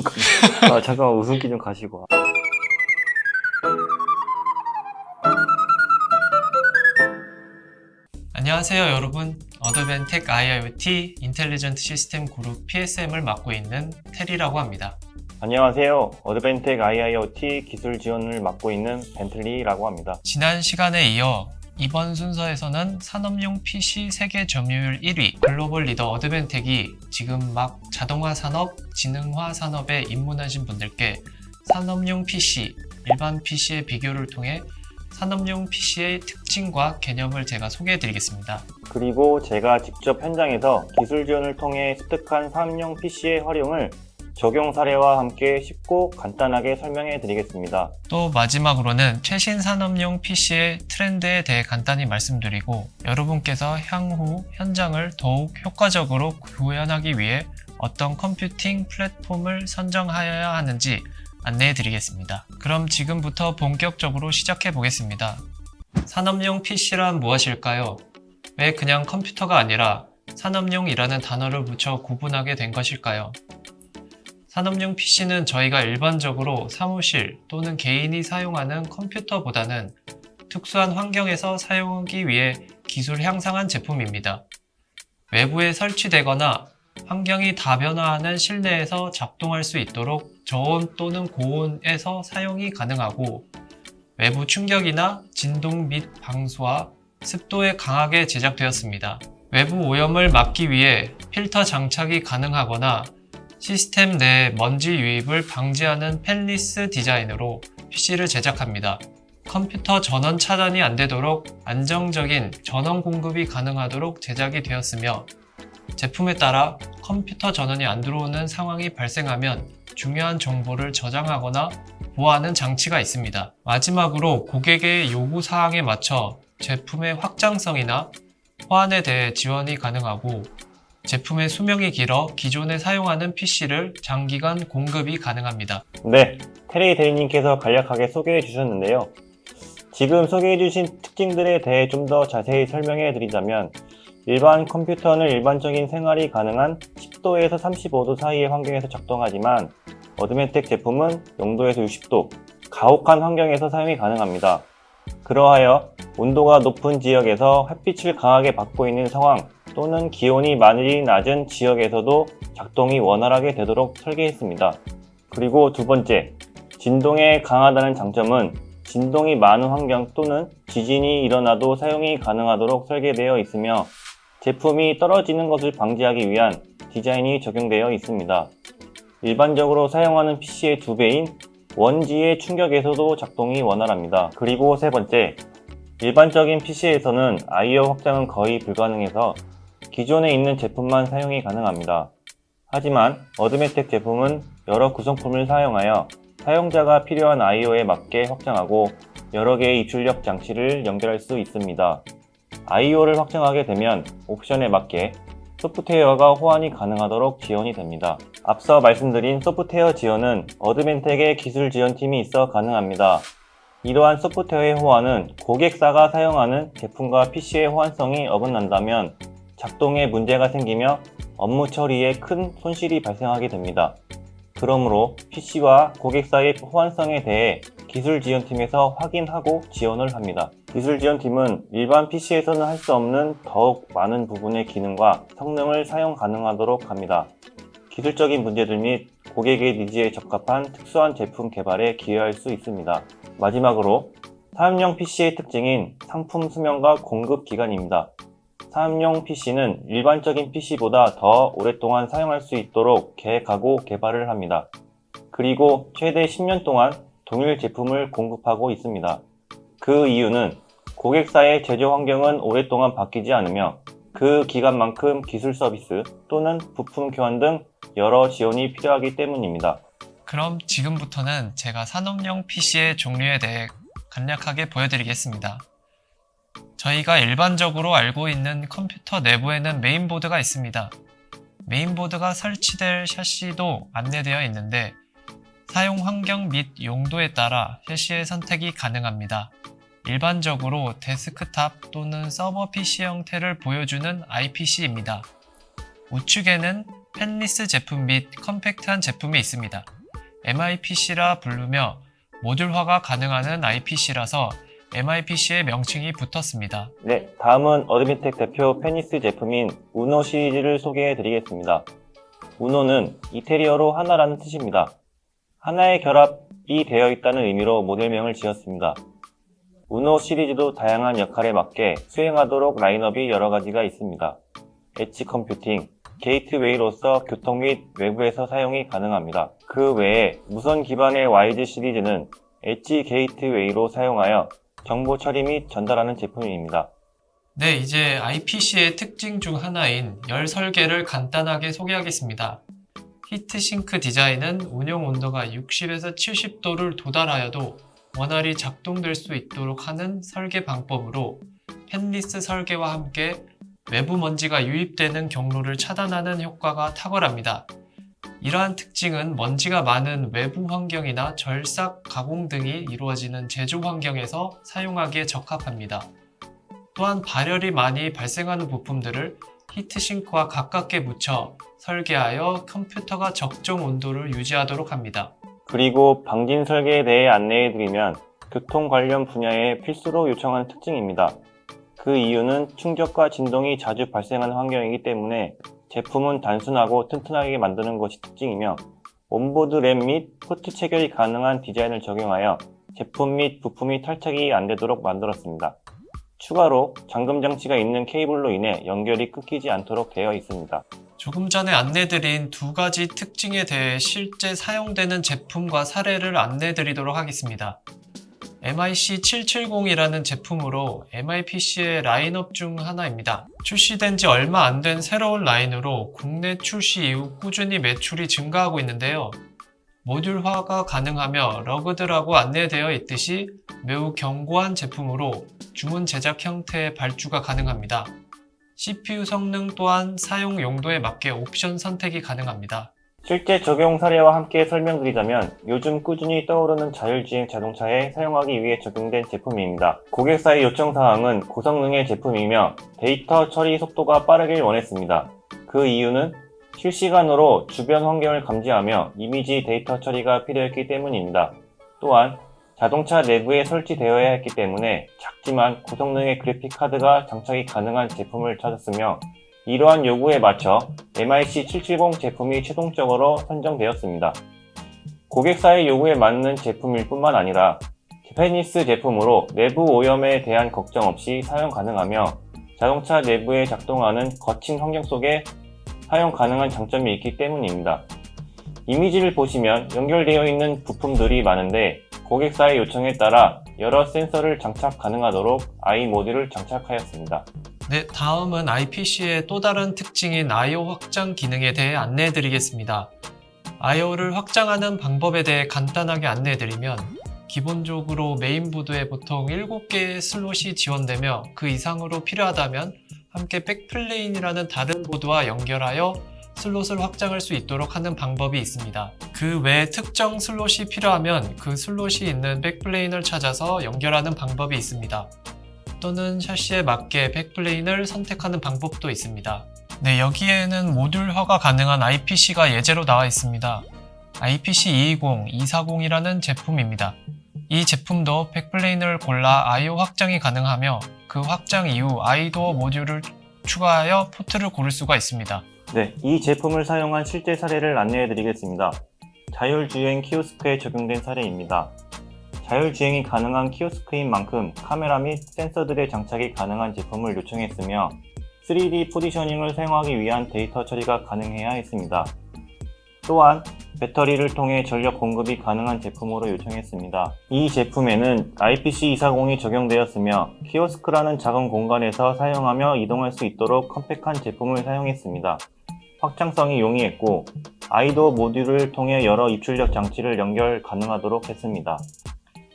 웃음까지. 아, 잠깐만, 웃음기 좀 가시고. 안녕하세요 여러분 어드벤텍 IIoT Intelligent System Group PSM을 맡고 있는 테리라고 합니다 안녕하세요. 어드벤텍 IIoT 기술 지원을 맡고 있는 벤틀리라고 합니다. 지난 시간에 이어 이번 순서에서는 산업용 PC 세계 점유율 1위 글로벌 리더 어드벤텍이 지금 막 자동화 산업, 지능화 산업에 입문하신 분들께 산업용 PC, 일반 PC의 비교를 통해 산업용 PC의 특징과 개념을 제가 소개해 드리겠습니다. 그리고 제가 직접 현장에서 기술 지원을 통해 습득한 산업용 PC의 활용을 적용 사례와 함께 쉽고 간단하게 설명해 드리겠습니다. 또 마지막으로는 최신 산업용 PC의 트렌드에 대해 간단히 말씀드리고 여러분께서 향후 현장을 더욱 효과적으로 구현하기 위해 어떤 컴퓨팅 플랫폼을 선정하여야 하는지 안내해 드리겠습니다. 그럼 지금부터 본격적으로 시작해 보겠습니다. 산업용 PC란 무엇일까요? 왜 그냥 컴퓨터가 아니라 산업용이라는 단어를 붙여 구분하게 된 것일까요? 산업용 PC는 저희가 일반적으로 사무실 또는 개인이 사용하는 컴퓨터보다는 특수한 환경에서 사용하기 위해 기술 향상한 제품입니다. 외부에 설치되거나 환경이 다변화하는 실내에서 작동할 수 있도록 저온 또는 고온에서 사용이 가능하고 외부 충격이나 진동 및 방수와 습도에 강하게 제작되었습니다. 외부 오염을 막기 위해 필터 장착이 가능하거나 시스템 내 먼지 유입을 방지하는 펜리스 디자인으로 PC를 제작합니다. 컴퓨터 전원 차단이 안 되도록 안정적인 전원 공급이 가능하도록 제작이 되었으며 제품에 따라 컴퓨터 전원이 안 들어오는 상황이 발생하면 중요한 정보를 저장하거나 보호하는 장치가 있습니다. 마지막으로 고객의 요구 사항에 맞춰 제품의 확장성이나 호환에 대해 지원이 가능하고 제품의 수명이 길어 기존에 사용하는 PC를 장기간 공급이 가능합니다. 네, 테리 대리님께서 간략하게 소개해 주셨는데요. 지금 소개해 주신 특징들에 대해 좀 더 자세히 설명해 드리자면 일반 컴퓨터는 일반적인 생활이 가능한 10도에서 35도 사이의 환경에서 작동하지만 어드멘텍 제품은 0도에서 60도, 가혹한 환경에서 사용이 가능합니다. 그러하여 온도가 높은 지역에서 햇빛을 강하게 받고 있는 상황 또는 기온이 많이 낮은 지역에서도 작동이 원활하게 되도록 설계했습니다. 그리고 두 번째, 진동에 강하다는 장점은 진동이 많은 환경 또는 지진이 일어나도 사용이 가능하도록 설계되어 있으며 제품이 떨어지는 것을 방지하기 위한 디자인이 적용되어 있습니다. 일반적으로 사용하는 PC의 두 배인 원지의 충격에서도 작동이 원활합니다. 그리고 세 번째, 일반적인 PC에서는 I/O 확장은 거의 불가능해서 기존에 있는 제품만 사용이 가능합니다. 하지만 어드메텍 제품은 여러 구성품을 사용하여 사용자가 필요한 I/O에 맞게 확장하고 여러 개의 입출력 장치를 연결할 수 있습니다. I/O를 확장하게 되면 옵션에 맞게 소프트웨어가 호환이 가능하도록 지원이 됩니다. 앞서 말씀드린 소프트웨어 지원은 어드멘텍의 기술 지원팀이 있어 가능합니다. 이러한 소프트웨어의 호환은 고객사가 사용하는 제품과 PC의 호환성이 어긋난다면 작동에 문제가 생기며 업무 처리에 큰 손실이 발생하게 됩니다. 그러므로 PC와 고객사의 호환성에 대해 기술 지원팀에서 확인하고 지원을 합니다. 기술 지원팀은 일반 PC에서는 할 수 없는 더욱 많은 부분의 기능과 성능을 사용 가능하도록 합니다. 기술적인 문제들 및 고객의 니즈에 적합한 특수한 제품 개발에 기여할 수 있습니다. 마지막으로 사업용 PC의 특징인 상품 수명과 공급 기간입니다. 사업용 PC는 일반적인 PC보다 더 오랫동안 사용할 수 있도록 계획하고 개발을 합니다. 그리고 최대 10년 동안 동일 제품을 공급하고 있습니다. 그 이유는 고객사의 제조 환경은 오랫동안 바뀌지 않으며 그 기간만큼 기술 서비스 또는 부품 교환 등 여러 지원이 필요하기 때문입니다. 그럼 지금부터는 제가 산업용 PC의 종류에 대해 간략하게 보여드리겠습니다. 저희가 일반적으로 알고 있는 컴퓨터 내부에는 메인보드가 있습니다. 메인보드가 설치될 샤시도 안내되어 있는데 사용 환경 및 용도에 따라 샤시의 선택이 가능합니다. 일반적으로 데스크탑 또는 서버 PC 형태를 보여주는 IPC입니다. 우측에는 fanless 제품 및 컴팩트한 제품이 있습니다. MIPC라 부르며 모듈화가 가능한 IPC라서 MIPC의 명칭이 붙었습니다. 네, 다음은 어드벤텍 대표 fanless 제품인 우노 시리즈를 소개해 드리겠습니다. 우노는 이태리어로 하나라는 뜻입니다. 하나의 결합이 되어 있다는 의미로 모델명을 지었습니다. 우노 시리즈도 다양한 역할에 맞게 수행하도록 라인업이 여러 가지가 있습니다. edge computing, 게이트웨이로서 교통 및 외부에서 사용이 가능합니다. 그 외에 무선 기반의 YG 시리즈는 엣지 게이트웨이로 사용하여 정보 처리 및 전달하는 제품입니다. 네, 이제 IPC의 특징 중 하나인 열 설계를 간단하게 소개하겠습니다. heat sink 디자인은 운영 온도가 60에서 70도를 도달하여도 원활히 작동될 수 있도록 하는 설계 방법으로 펜리스 설계와 함께 외부 먼지가 유입되는 경로를 차단하는 효과가 탁월합니다. 이러한 특징은 먼지가 많은 외부 환경이나 절삭, 가공 등이 이루어지는 제조 환경에서 사용하기에 적합합니다. 또한 발열이 많이 발생하는 부품들을 히트싱크와 가깝게 묻혀 설계하여 컴퓨터가 적정 온도를 유지하도록 합니다. 그리고 방진 설계에 대해 안내해드리면 교통 관련 분야에 필수로 요청하는 특징입니다. 그 이유는 충격과 진동이 자주 발생하는 환경이기 때문에 제품은 단순하고 튼튼하게 만드는 것이 특징이며 onboard 램 및 포트 체결이 가능한 디자인을 적용하여 제품 및 부품이 탈착이 안 되도록 만들었습니다. 추가로 잠금 장치가 있는 케이블로 인해 연결이 끊기지 않도록 되어 있습니다. 조금 전에 안내드린 두 가지 특징에 대해 실제 사용되는 제품과 사례를 안내드리도록 하겠습니다. MIC770이라는 제품으로 MIPC의 라인업 중 하나입니다. 출시된 지 얼마 안 된 새로운 라인으로 국내 출시 이후 꾸준히 매출이 증가하고 있는데요. 모듈화가 가능하며 rugged라고 안내되어 있듯이 매우 견고한 제품으로 주문 제작 형태의 발주가 가능합니다. CPU 성능 또한 사용 용도에 맞게 옵션 선택이 가능합니다. 실제 적용 사례와 함께 설명드리자면 요즘 꾸준히 떠오르는 자율주행 자동차에 사용하기 위해 적용된 제품입니다. 고객사의 요청사항은 고성능의 제품이며 데이터 처리 속도가 빠르길 원했습니다. 그 이유는 실시간으로 주변 환경을 감지하며 이미지 데이터 처리가 필요했기 때문입니다. 또한 자동차 내부에 설치되어야 했기 때문에 작지만 고성능의 그래픽 카드가 장착이 가능한 제품을 찾았으며 이러한 요구에 맞춰 MIC770 제품이 최종적으로 선정되었습니다. 고객사의 요구에 맞는 제품일 뿐만 아니라 제페니스 제품으로 내부 오염에 대한 걱정 없이 사용 가능하며 자동차 내부에 작동하는 거친 환경 속에 사용 가능한 장점이 있기 때문입니다. 이미지를 보시면 연결되어 있는 부품들이 많은데 고객사의 요청에 따라 여러 센서를 장착 가능하도록 i 모듈을 장착하였습니다. 네, 다음은 IPC의 또 다른 특징인 I/O 확장 기능에 대해 안내해 드리겠습니다. I/O를 확장하는 방법에 대해 간단하게 안내해 드리면 기본적으로 메인보드에 보통 7개의 슬롯이 지원되며 그 이상으로 필요하다면 함께 backplane이라는 다른 보드와 연결하여 슬롯을 확장할 수 있도록 하는 방법이 있습니다. 그 외에 특정 슬롯이 필요하면 그 슬롯이 있는 backplane을 찾아서 연결하는 방법이 있습니다. 또는 chassis에 맞게 backplane을 선택하는 방법도 있습니다. 네, 여기에는 모듈화가 가능한 IPC가 예제로 나와 있습니다. IPC220, 240이라는 제품입니다. 이 제품도 backplane을 골라 I/O 확장이 가능하며 그 확장 이후 iDoor 모듈을 추가하여 포트를 고를 수가 있습니다. 네, 이 제품을 사용한 실제 사례를 안내해 드리겠습니다. 자율주행 키오스크에 적용된 사례입니다. 자율주행이 가능한 키오스크인 만큼 카메라 및 센서들의 장착이 가능한 제품을 요청했으며 3D 포지셔닝을 사용하기 위한 데이터 처리가 가능해야 했습니다. 또한 배터리를 통해 전력 공급이 가능한 제품으로 요청했습니다. 이 제품에는 IPC240이 적용되었으며 키오스크라는 작은 공간에서 사용하며 이동할 수 있도록 compact한 제품을 사용했습니다. 확장성이 용이했고 아이도 모듈을 통해 여러 입출력 장치를 연결 가능하도록 했습니다.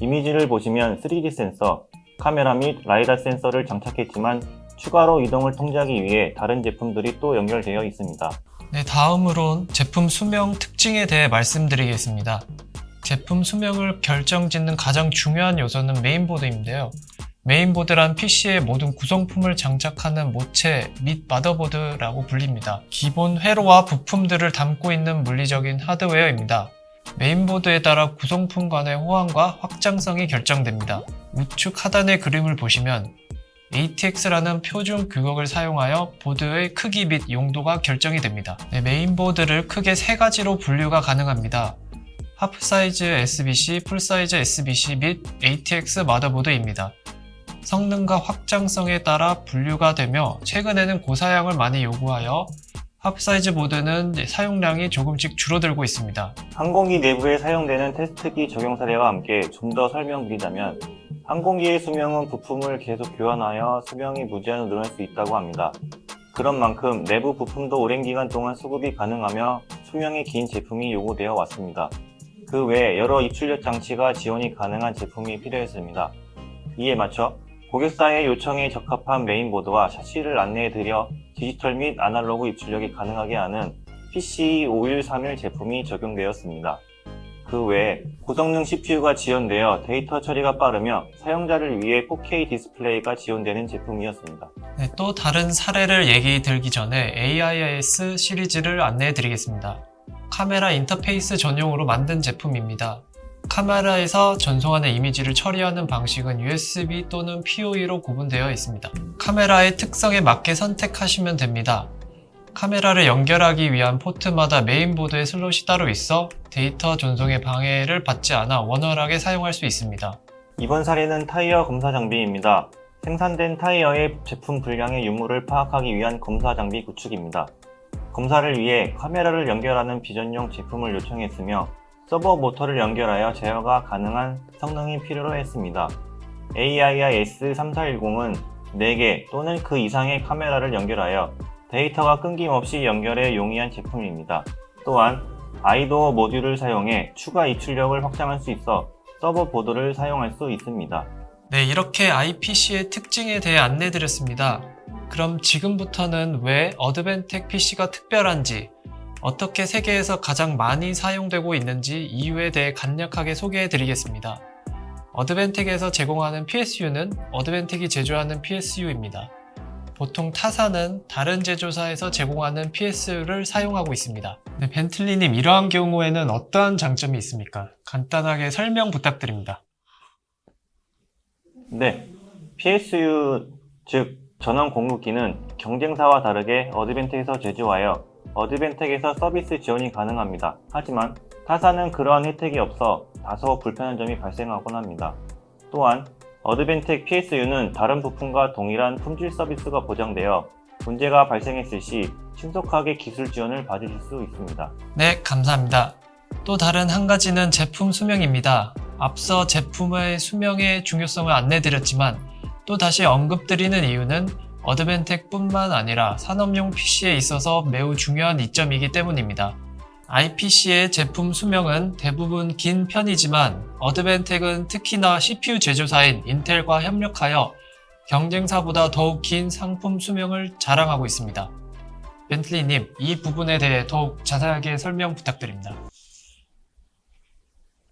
이미지를 보시면 3D 센서, 카메라 및 라이다 센서를 장착했지만 추가로 이동을 통제하기 위해 다른 제품들이 또 연결되어 있습니다. 네, 다음으론 제품 수명 특징에 대해 말씀드리겠습니다. 제품 수명을 결정짓는 가장 중요한 요소는 메인보드인데요. 메인보드란 PC의 모든 구성품을 장착하는 모체 및 마더보드라고 불립니다. 기본 회로와 부품들을 담고 있는 물리적인 하드웨어입니다. 메인보드에 따라 구성품 간의 호환과 확장성이 결정됩니다. 우측 하단의 그림을 보시면 ATX라는 표준 규격을 사용하여 보드의 크기 및 용도가 결정이 됩니다. 네, 메인보드를 크게 세 가지로 분류가 가능합니다. half size SBC, full size SBC 및 ATX 마더보드입니다. 성능과 확장성에 따라 분류가 되며 최근에는 고사양을 많이 요구하여 하프 사이즈 보드는 사용량이 조금씩 줄어들고 있습니다. 항공기 내부에 사용되는 테스트기 적용 사례와 함께 좀 더 설명드리자면 항공기의 수명은 부품을 계속 교환하여 수명이 무제한으로 늘어날 수 있다고 합니다. 그런 만큼 내부 부품도 오랜 기간 동안 수급이 가능하며 수명이 긴 제품이 요구되어 왔습니다. 그 외에 여러 입출력 장치가 지원이 가능한 제품이 필요했습니다. 이에 맞춰 고객사의 요청에 적합한 메인보드와 샤시를 안내해드려 디지털 및 아날로그 입출력이 가능하게 하는 PC5131 제품이 적용되었습니다. 그 외에 고성능 CPU가 지원되어 데이터 처리가 빠르며 사용자를 위해 4K 디스플레이가 지원되는 제품이었습니다. 네, 또 다른 사례를 얘기 드리기 전에 AIIS 시리즈를 안내해 드리겠습니다. 카메라 인터페이스 전용으로 만든 제품입니다. 카메라에서 전송하는 이미지를 처리하는 방식은 USB 또는 PoE로 구분되어 있습니다. 카메라의 특성에 맞게 선택하시면 됩니다. 카메라를 연결하기 위한 포트마다 메인보드에 슬롯이 따로 있어 데이터 전송에 방해를 받지 않아 원활하게 사용할 수 있습니다. 이번 사례는 타이어 검사 장비입니다. 생산된 타이어의 제품 불량의 유무를 파악하기 위한 검사 장비 구축입니다. 검사를 위해 카메라를 연결하는 비전용 제품을 요청했으며 서보 모터를 연결하여 제어가 가능한 성능이 필요로 했습니다. AIIS 3410은 4개 또는 그 이상의 카메라를 연결하여 데이터가 끊김없이 연결에 용이한 제품입니다. 또한 아이도어 모듈을 사용해 추가 입출력을 확장할 수 있어 서버 보드를 사용할 수 있습니다. 네, 이렇게 IPC의 특징에 대해 안내 드렸습니다. 그럼 지금부터는 왜 어드벤텍 PC가 특별한지, 어떻게 세계에서 가장 많이 사용되고 있는지 이유에 대해 간략하게 소개해 드리겠습니다. 어드벤텍에서 제공하는 PSU는 어드벤텍이 제조하는 PSU입니다. 보통 타사는 다른 제조사에서 제공하는 PSU를 사용하고 있습니다. 네, 벤틀리님 이러한 경우에는 어떠한 장점이 있습니까? 간단하게 설명 부탁드립니다. 네, PSU 즉 전원 공급기는 경쟁사와 다르게 어드벤텍에서 제조하여 어드벤텍에서 서비스 지원이 가능합니다. 하지만 타사는 그러한 혜택이 없어 다소 불편한 점이 발생하곤 합니다. 또한 어드벤텍 PSU는 다른 부품과 동일한 품질 서비스가 보장되어 문제가 발생했을 시 신속하게 기술 지원을 받으실 수 있습니다. 네, 감사합니다. 또 다른 한 가지는 제품 수명입니다. 앞서 제품의 수명의 중요성을 안내드렸지만 또 다시 언급드리는 이유는 어드벤텍 뿐만 아니라 산업용 PC에 있어서 매우 중요한 이점이기 때문입니다. IPC의 제품 수명은 대부분 긴 편이지만 Advantech은 특히나 CPU 제조사인 인텔과 협력하여 경쟁사보다 더욱 긴 상품 수명을 자랑하고 있습니다. 벤틀리님, 이 부분에 대해 더욱 자세하게 설명 부탁드립니다.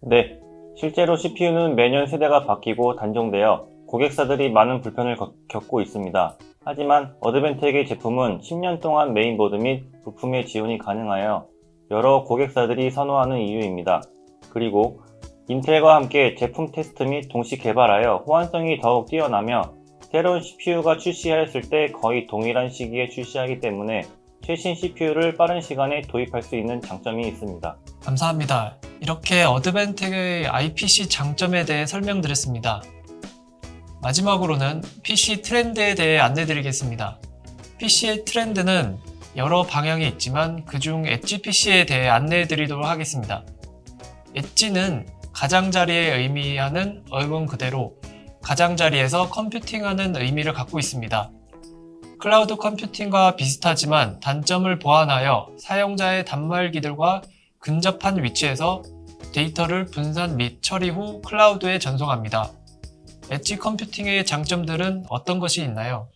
네, 실제로 CPU는 매년 세대가 바뀌고 단종되어 고객사들이 많은 불편을 겪- 겪고 있습니다. 하지만 Advantech의 제품은 10년 동안 메인보드 및 부품의 지원이 가능하여 여러 고객사들이 선호하는 이유입니다. 그리고 인텔과 함께 제품 테스트 및 동시 개발하여 호환성이 더욱 뛰어나며 새로운 CPU가 출시하였을 때 거의 동일한 시기에 출시하기 때문에 최신 CPU를 빠른 시간에 도입할 수 있는 장점이 있습니다. 감사합니다. 이렇게 어드벤텍의 IPC 장점에 대해 설명드렸습니다. 마지막으로는 PC 트렌드에 대해 안내드리겠습니다. PC의 트렌드는 여러 방향이 있지만 그중 엣지 PC에 대해 안내해드리도록 하겠습니다. edge는 가장자리를 의미하는 어원 그대로 가장자리에서 컴퓨팅하는 의미를 갖고 있습니다. 클라우드 컴퓨팅과 비슷하지만 단점을 보완하여 사용자의 단말기들과 근접한 위치에서 데이터를 분산 및 처리 후 클라우드에 전송합니다. edge computing의 장점들은 어떤 것이 있나요?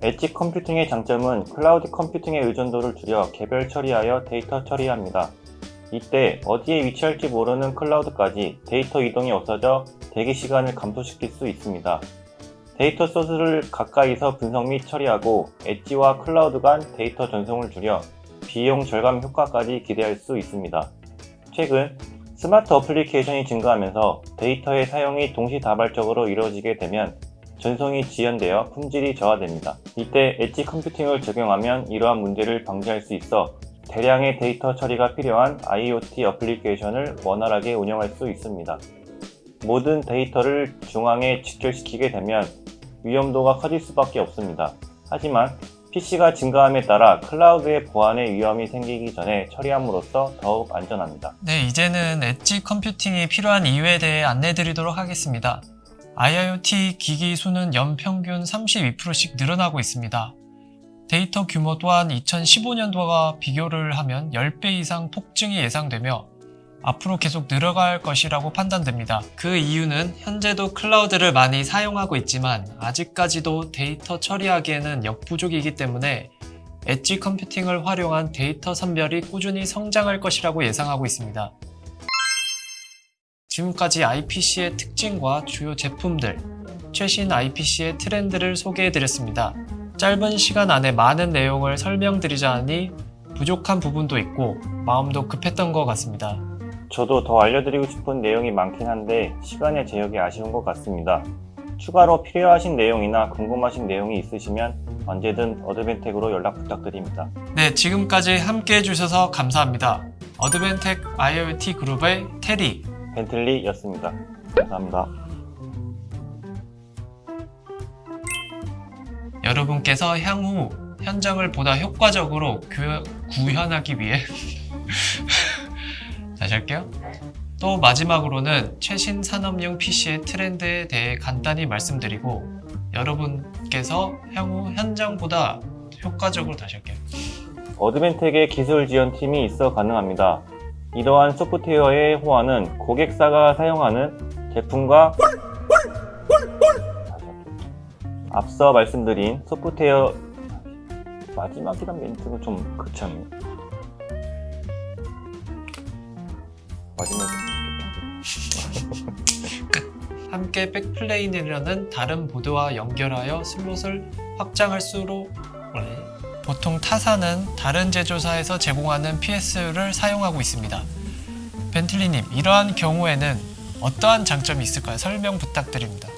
edge computing의 장점은 클라우드 컴퓨팅의 의존도를 줄여 개별 처리하여 데이터 처리합니다. 이때 어디에 위치할지 모르는 클라우드까지 데이터 이동이 없어져 대기 시간을 감소시킬 수 있습니다. 데이터 소스를 가까이서 분석 및 처리하고 엣지와 클라우드 간 데이터 전송을 줄여 비용 절감 효과까지 기대할 수 있습니다. 최근 스마트 어플리케이션이 증가하면서 데이터의 사용이 동시다발적으로 이루어지게 되면 전송이 지연되어 품질이 저하됩니다. 이때 edge computing을 적용하면 이러한 문제를 방지할 수 있어 대량의 데이터 처리가 필요한 IoT 어플리케이션을 원활하게 운영할 수 있습니다. 모든 데이터를 중앙에 집결시키게 되면 위험도가 커질 수밖에 없습니다. 하지만 PC가 증가함에 따라 클라우드의 보안에 위험이 생기기 전에 처리함으로써 더욱 안전합니다. 네, 이제는 edge computing이 필요한 이유에 대해 안내 드리도록 하겠습니다. IIoT 기기 수는 연평균 32%씩 늘어나고 있습니다. 데이터 규모 또한 2015년도와 비교를 하면 10배 이상 폭증이 예상되며 앞으로 계속 늘어갈 것이라고 판단됩니다. 그 이유는 현재도 클라우드를 많이 사용하고 있지만 아직까지도 데이터 처리하기에는 역부족이기 때문에 edge computing을 활용한 데이터 선별이 꾸준히 성장할 것이라고 예상하고 있습니다. 지금까지 IPC의 특징과 주요 제품들, 최신 IPC의 트렌드를 소개해드렸습니다. 짧은 시간 안에 많은 내용을 설명드리자 하니 부족한 부분도 있고 마음도 급했던 것 같습니다. 저도 더 알려드리고 싶은 내용이 많긴 한데 시간의 제약이 아쉬운 것 같습니다. 추가로 필요하신 내용이나 궁금하신 내용이 있으시면 언제든 Advantech으로 연락 부탁드립니다. 네, 지금까지 함께 해주셔서 감사합니다. 어드벤텍 IoT 그룹의 테리, 벤틀리였습니다. 감사합니다. 여러분께서 향후 현장을 보다 효과적으로 구, 구현하기 위해 다시 할게요. 또 마지막으로는 최신 산업용 PC의 트렌드에 대해 간단히 말씀드리고 여러분께서 향후 현장보다 효과적으로 다시 할게요. 어드벤텍의 기술 지원팀이 있어 가능합니다. 이러한 소프트웨어의 호환은 고객사가 사용하는 제품과 앞서 말씀드린 소프트웨어 마지막이란 멘트는 좀 않나요? 마지막에 함께 backplane이라는 다른 보드와 연결하여 슬롯을 확장할수록 보통 타사는 다른 제조사에서 제공하는 PS를 사용하고 있습니다. 벤틀리님, 이러한 경우에는 어떠한 장점이 있을까요? 설명 부탁드립니다.